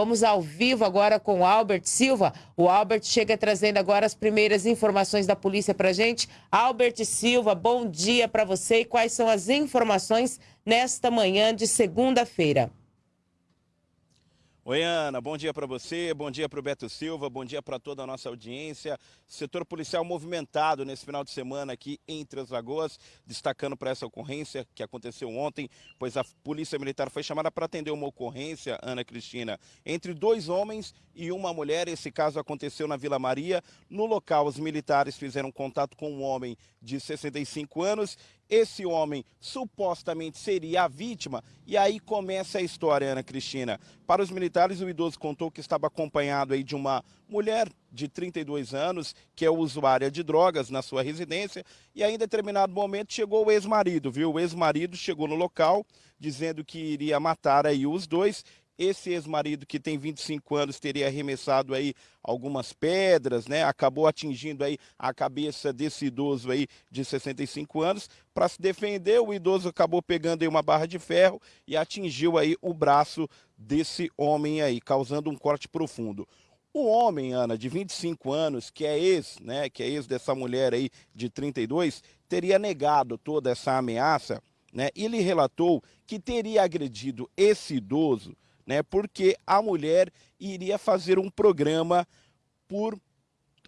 Vamos ao vivo agora com o Albert Silva. O Albert chega trazendo agora as primeiras informações da polícia para gente. Albert Silva, bom dia para você e quais são as informações nesta manhã de segunda-feira? Oi, Ana, bom dia para você, bom dia para o Beto Silva, bom dia para toda a nossa audiência. Setor policial movimentado nesse final de semana aqui em Três Lagoas, destacando para essa ocorrência que aconteceu ontem, pois a Polícia Militar foi chamada para atender uma ocorrência, Ana Cristina, entre dois homens e uma mulher. Esse caso aconteceu na Vila Maria. No local, os militares fizeram contato com um homem de 65 anos esse homem supostamente seria a vítima, e aí começa a história, Ana Cristina. Para os militares, o idoso contou que estava acompanhado aí de uma mulher de 32 anos, que é usuária de drogas na sua residência, e aí em determinado momento chegou o ex-marido, viu? O ex-marido chegou no local dizendo que iria matar aí os dois, esse ex-marido que tem 25 anos teria arremessado aí algumas pedras, né? Acabou atingindo aí a cabeça desse idoso aí de 65 anos. Para se defender, o idoso acabou pegando aí uma barra de ferro e atingiu aí o braço desse homem aí, causando um corte profundo. O homem, Ana, de 25 anos, que é ex, né, que é ex dessa mulher aí de 32, teria negado toda essa ameaça, né? Ele relatou que teria agredido esse idoso né? Porque a mulher iria fazer um programa por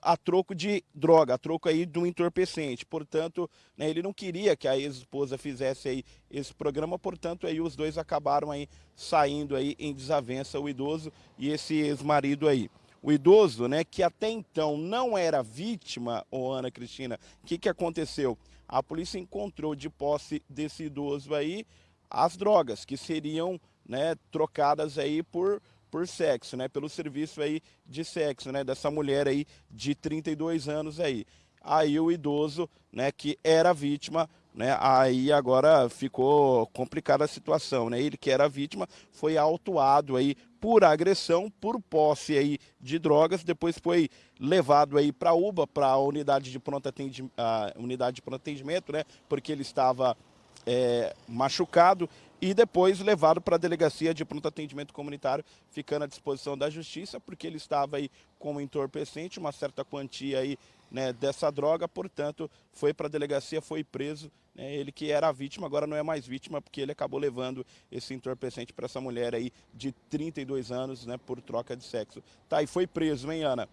a troco de droga, a troco aí de um entorpecente. Portanto, né, ele não queria que a ex-esposa fizesse aí esse programa, portanto, aí os dois acabaram aí saindo aí em desavença, o idoso e esse ex-marido aí. O idoso, né, que até então não era vítima, ô Ana Cristina, o que, que aconteceu? A polícia encontrou de posse desse idoso aí as drogas, que seriam né, trocadas aí por, por sexo, né, pelo serviço aí de sexo, né, dessa mulher aí de 32 anos aí. Aí o idoso, né, que era vítima, né, aí agora ficou complicada a situação, né, ele que era vítima foi autuado aí por agressão, por posse aí de drogas, depois foi levado aí para a UBA, para a unidade de pronto atendimento, unidade de pronto atendimento, né, porque ele estava é, machucado e depois levado para a delegacia de pronto atendimento comunitário, ficando à disposição da justiça, porque ele estava aí como entorpecente, uma certa quantia aí né, dessa droga, portanto, foi para a delegacia, foi preso. Né, ele que era a vítima, agora não é mais vítima, porque ele acabou levando esse entorpecente para essa mulher aí de 32 anos, né, por troca de sexo. Tá, e foi preso, hein, Ana?